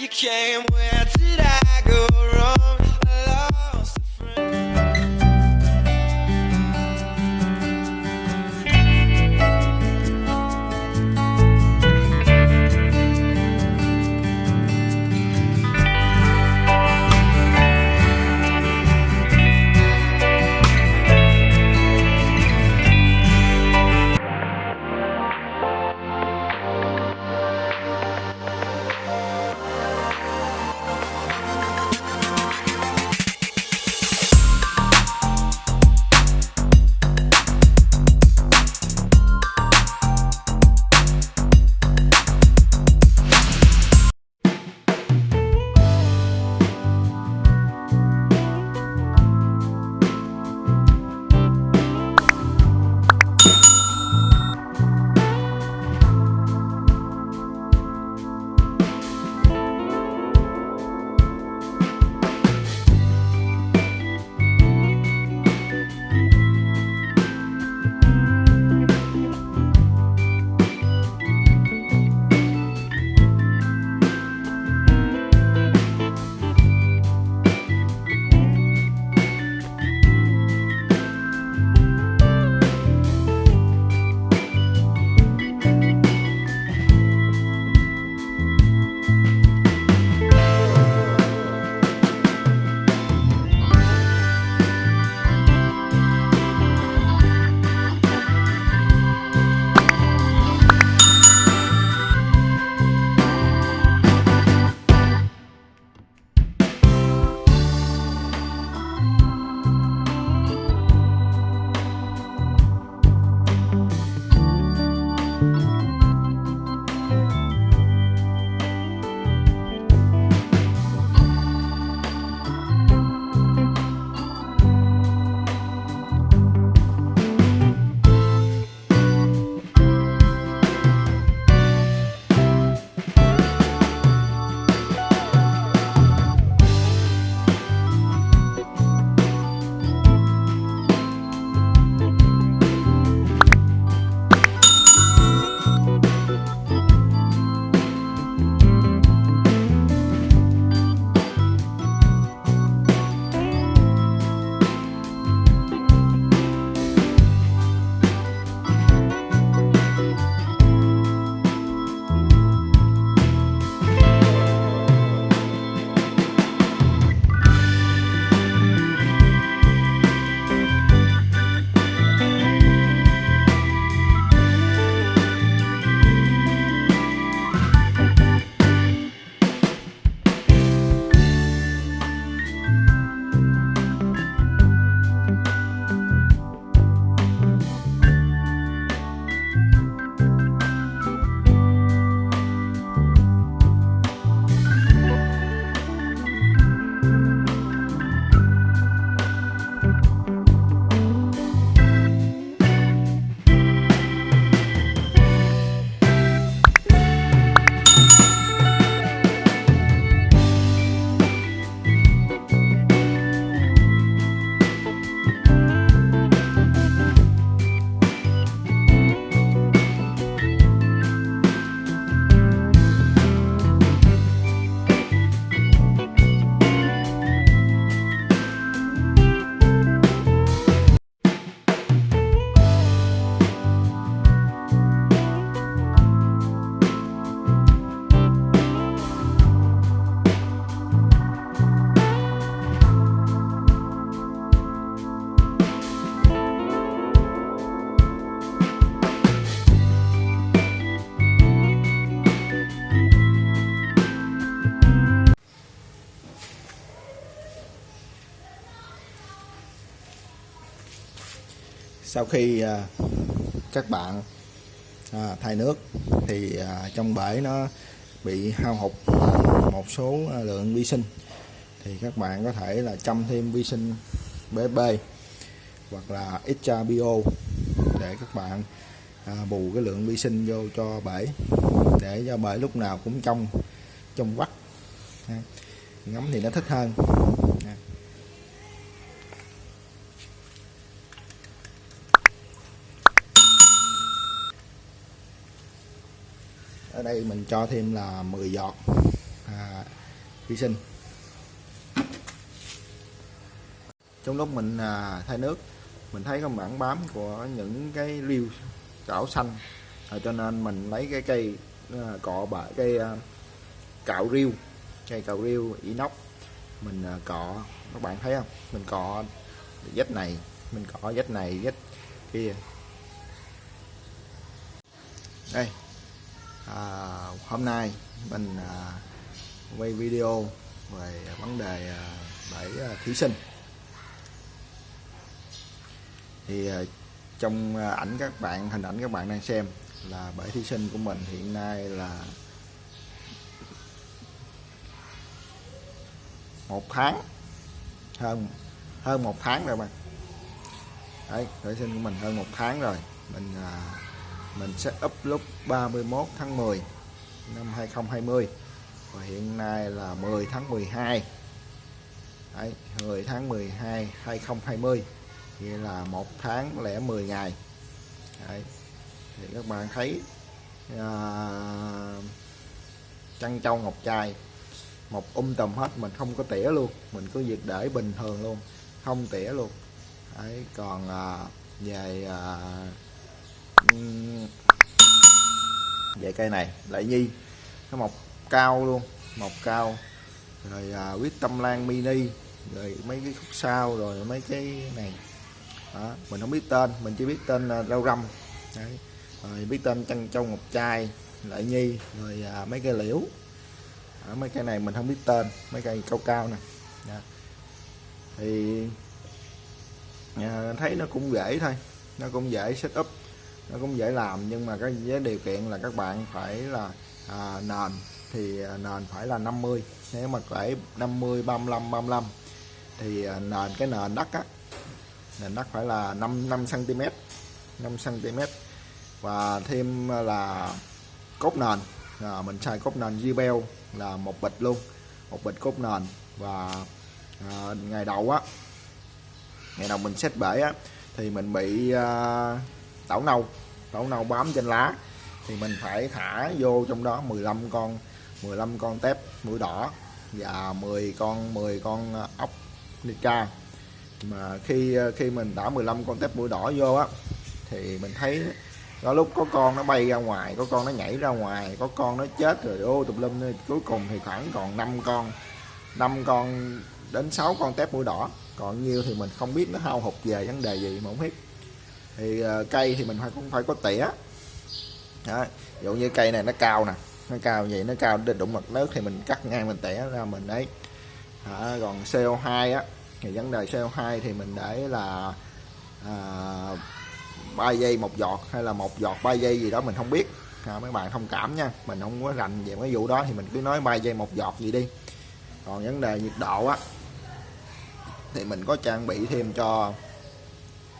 you came. Where did I go wrong? Khi à, các bạn à, thay nước thì à, trong bể nó bị hao hụt một số lượng vi sinh. Thì các bạn có thể là chăm thêm vi sinh BB hoặc là extra bio để các bạn à, bù cái lượng vi sinh vô cho bể để cho bể lúc nào cũng trong trong vắt. Ngắm thì nó thích hơn. Ở đây mình cho thêm là 10 giọt à, vi sinh. Trong lúc mình à, thay nước mình thấy có mảng bám của những cái liêu cảo xanh. À, cho nên mình lấy cái cây à, cọ bả cây à, cạo riêu cây cạo riêu inox. Mình à, cọ các bạn thấy không? Mình cọ vách này mình cọ vách này vách kia. Đây à, hôm nay mình à, quay video về vấn đề à, bẫy à, thí sinh. Thì à, trong à, ảnh các bạn hình ảnh các bạn đang xem là bẫy thí sinh của mình hiện nay là một tháng hơn hơn một tháng rồi bạn. Đấy bẫy thí sinh của mình hơn một tháng rồi. Mình à, mình set up lúc 31 tháng 10 năm 2020 và hiện nay là 10 tháng 12 Đấy, 10 tháng 12 2020 nghĩa là một tháng lẻ 10 ngày. Đấy. thì các bạn thấy à, trăng châu ngọc trai một um tùm hết mình không có tỉa luôn. Mình cứ việc để bình thường luôn không tỉa luôn. Đấy, còn à, về à, về cây này lại nhi. Nó mọc cao luôn mọc cao. Rồi à, quyết tâm lan mini rồi mấy cái khúc sau rồi mấy cái này. Đó, mình không biết tên mình chỉ biết tên là rau răm. Đấy. rồi biết tên chân châu ngọc trai lại nhi rồi à, mấy cây liễu. Đó, mấy cái này mình không biết tên mấy cây cao cao nè. Đó. thì à, thấy nó cũng dễ thôi nó cũng dễ setup nó cũng dễ làm nhưng mà cái với điều kiện là các bạn phải là à, nền thì à, nền phải là 50 nếu mà phải 50 35 35 thì à, nền cái nền đất á nền đất phải là 5 5 cm 5 cm và thêm là cốt nền à, mình xài cốt nền Gibel là một bịch luôn một bịch cốt nền. Và à, ngày đầu á ngày đầu mình xét bể á thì mình bị à, tảo nâu. Tảo nâu bám trên lá. Thì mình phải thả vô trong đó 15 con 15 con tép, mũi đỏ và 10 con 10 con ờ, ốc nica mà khi ờ, khi mình đã 15 con tép mũi đỏ vô á, thì mình thấy có lúc có con nó bay ra ngoài, có con nó nhảy ra ngoài, có con nó chết rồi, ô, tùm lum cuối cùng thì khoảng còn 5 con 5 con đến 6 con tép mũi đỏ. Còn nhiêu thì mình không biết nó hao hụt về vấn đề gì mà không biết thì uh, cây thì mình phải cũng phải có tỉa đó. ví dụ như cây này nó cao nè nó cao vậy nó cao đến đụng mặt nước thì mình cắt ngang mình tỉa ra mình đấy. À, còn CO2 á thì vấn đề CO2 thì mình để là ờ, à, 3 giây một giọt hay là một giọt 3 giây gì đó mình không biết. À, mấy bạn thông cảm nha mình không có rành về cái vụ đó thì mình cứ nói 3 giây một giọt gì đi. Còn vấn đề nhiệt độ á thì mình có trang bị thêm cho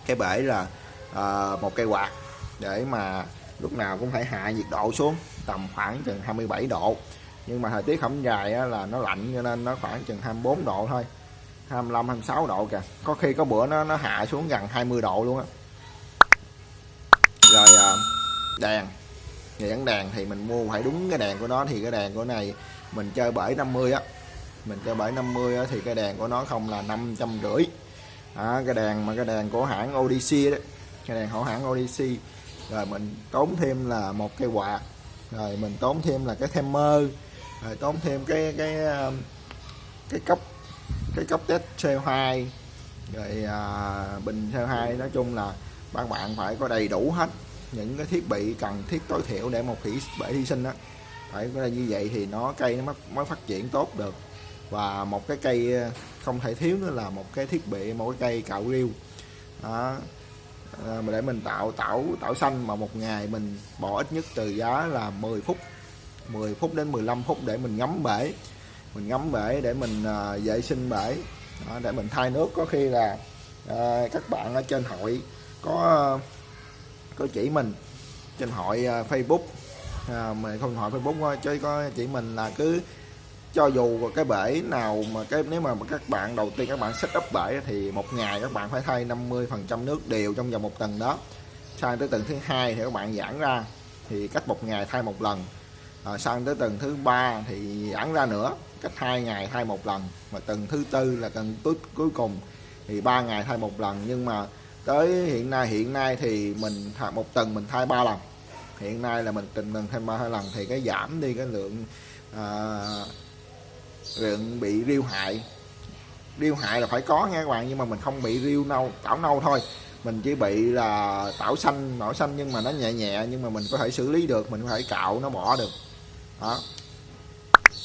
cái bể là à, một cây quạt để mà lúc nào cũng phải hạ nhiệt độ xuống tầm khoảng chừng 27 độ. Nhưng mà thời tiết không dài á, là nó lạnh cho nên nó khoảng chừng 24 độ thôi. 25 26 độ kìa. Có khi có bữa nó nó hạ xuống gần 20 độ luôn á. Rồi à, đèn. Nhãn gắn đèn thì mình mua phải đúng cái đèn của nó thì cái đèn của này mình chơi bể 50 á. Mình chơi bể 50 á, thì cái đèn của nó không là năm trăm rưỡi. À, cái đèn mà cái đèn của hãng Odyssey đấy cái đèn của hãng Odyssey rồi mình tốn thêm là một cây quạt. Rồi mình tốn thêm là cái timer mơ. Rồi tốn thêm cái cái um, cái cốc cái cốc test CO2 rồi à, bình CO2 nói chung là các bạn phải có đầy đủ hết những cái thiết bị cần thiết tối thiểu để một thủy bể hy sinh đó phải có như vậy thì nó cây nó mới, mới phát triển tốt được. Và một cái cây không thể thiếu nữa là một cái thiết bị một cái cây cạo riêu đó à, để mình tạo tảo tảo xanh mà một ngày mình bỏ ít nhất từ giá là 10 phút 10 phút đến 15 phút để mình ngắm bể. Mình ngắm bể để mình à, vệ sinh bể. Đó, để mình thay nước. Có khi là à, các bạn ở trên hội có có chỉ mình trên hội à, Facebook. À, mình không hội Facebook chứ có chỉ mình là cứ cho dù cái bể nào mà cái nếu mà các bạn đầu tiên các bạn set up bể thì một ngày các bạn phải thay 50 phần trăm nước đều trong vòng một tuần đó. Sang tới tuần thứ hai thì các bạn giãn ra thì cách một ngày thay một lần. À, sang tới tuần thứ ba thì giãn ra nữa cách hai ngày thay một lần. Và tuần thứ tư là tuần cuối cuối cùng thì ba ngày thay một lần. Nhưng mà tới hiện nay hiện nay thì mình một tuần mình thay ba lần. Hiện nay là mình từng mình thay ba hai lần thì cái giảm đi cái lượng à, lượng bị riêu hại. Riêu hại là phải có nha các bạn nhưng mà mình không bị riêu nâu tảo nâu thôi. Mình chỉ bị là tảo xanh nổi xanh nhưng mà nó nhẹ nhẹ nhưng mà mình có thể xử lý được mình có thể cạo nó bỏ được. Đó,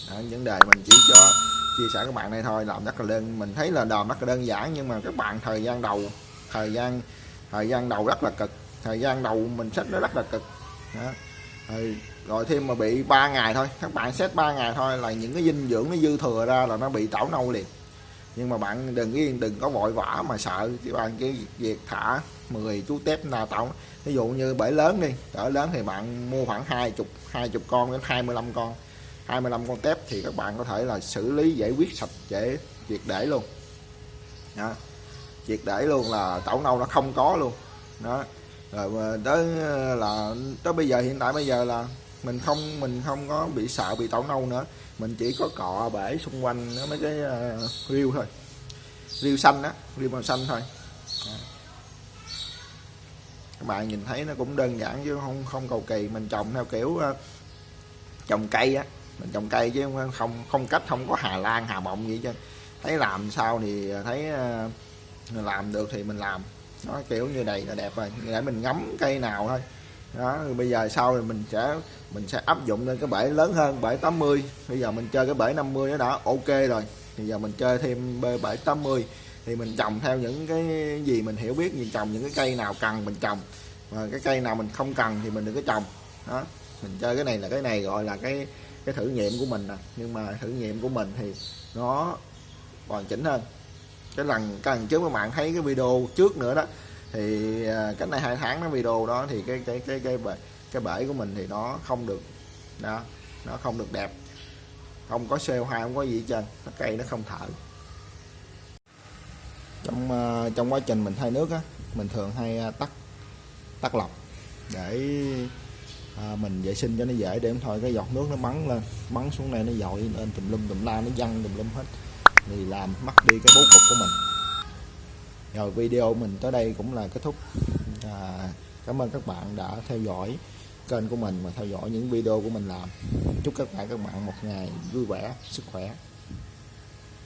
đó vấn đề mình chỉ cho chia sẻ các bạn đây thôi làm rất là đơn mình thấy là làm rất là đơn giản nhưng mà các bạn thời gian đầu thời gian thời gian đầu rất là cực thời gian đầu mình sách nó rất là cực. Đó. Rồi, rồi thêm mà bị 3 ngày thôi. Các bạn xét 3 ngày thôi là những cái dinh dưỡng nó dư thừa ra là nó bị tảo nâu liền. Nhưng mà bạn đừng yên, đừng có vội vã mà sợ các bạn cái việc thả 10 chú tép nào tảo ví dụ như bể lớn đi cỡ lớn thì bạn mua khoảng hai chục hai chục con đến 25 con. 25 con tép thì các bạn có thể là xử lý giải quyết sạch dễ triệt để luôn. Đó. triệt để luôn là tảo nâu nó không có luôn. Đó. Rồi tới ờ, là tới bây giờ, hiện tại bây giờ là mình không mình không có bị sợ bị tảo nâu nữa. Mình chỉ có cọ bể xung quanh mấy cái ờ, uh, riêu thôi. Riêu xanh á riêu màu xanh thôi. Các bạn nhìn thấy nó cũng đơn giản chứ không không cầu kỳ. Mình trồng theo kiểu uh, trồng cây á. Mình trồng cây chứ không không cách không có hà lan hà mộng gì chứ thấy làm sao thì thấy uh, làm được thì mình làm. Nó kiểu như này là đẹp rồi. Để mình ngắm cây nào thôi đó bây giờ sau thì mình sẽ mình sẽ áp dụng lên cái bể lớn hơn, bể 80 bây giờ mình chơi cái bể 50 nó đã, ok rồi. Bây giờ mình chơi thêm bể 80 thì mình trồng theo những cái gì mình hiểu biết, mình trồng những cái cây nào cần mình trồng. Và cái cây nào mình không cần thì mình đừng có trồng. Đó, mình chơi cái này là cái này gọi là cái cái thử nghiệm của mình nè. Nhưng mà thử nghiệm của mình thì nó hoàn chỉnh hơn. Cái lần cái lần trước các bạn thấy cái video trước nữa đó thì à, cách này hai tháng nó video đó thì cái cái cái cái bể cái bể của mình thì nó không được đó nó không được đẹp. Không có CO2 không có gì hết trơn nó cây nó không thở trong à, trong quá trình mình thay nước á mình thường hay à, tắt tắt lọc để à, mình vệ sinh cho nó dễ. Để thôi cái giọt nước nó bắn lên bắn xuống này nó dội lên tùm lum tùm la nó văng tùm lum hết. Thì làm mất đi cái bố cục của mình rồi video mình tới đây cũng là kết thúc. À, cảm ơn các bạn đã theo dõi kênh của mình và theo dõi những video của mình làm. Chúc các bạn các bạn một ngày vui vẻ sức khỏe.